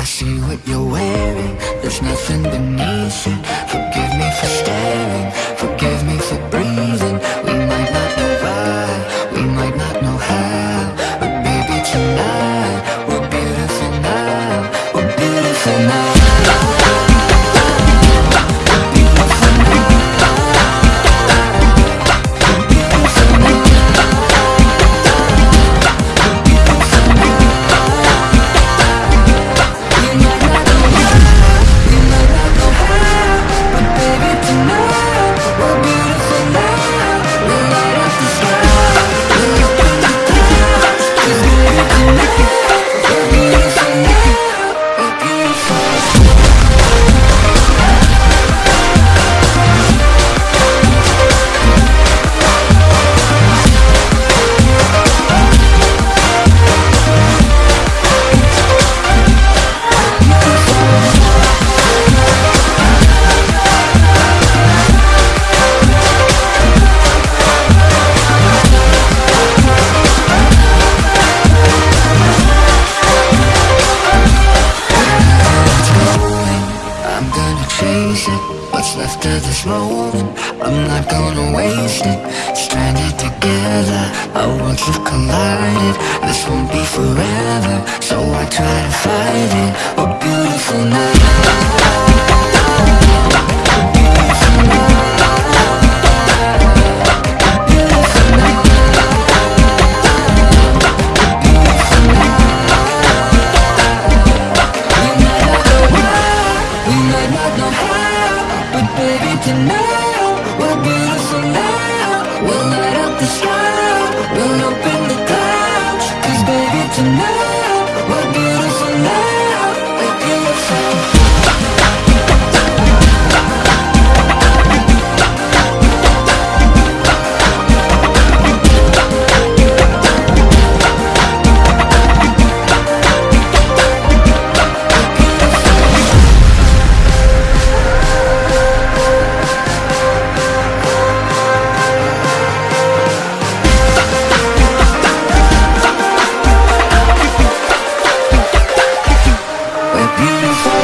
I see what you're wearing. There's nothing beneath it Forgive me for staring I'm it. What's left of this moment I'm not gonna waste it. Stranded together. Our worlds have collided. This won't be forever. So I try to fight it tonight We're beautiful now We'll light up the sky. We'll open beautiful.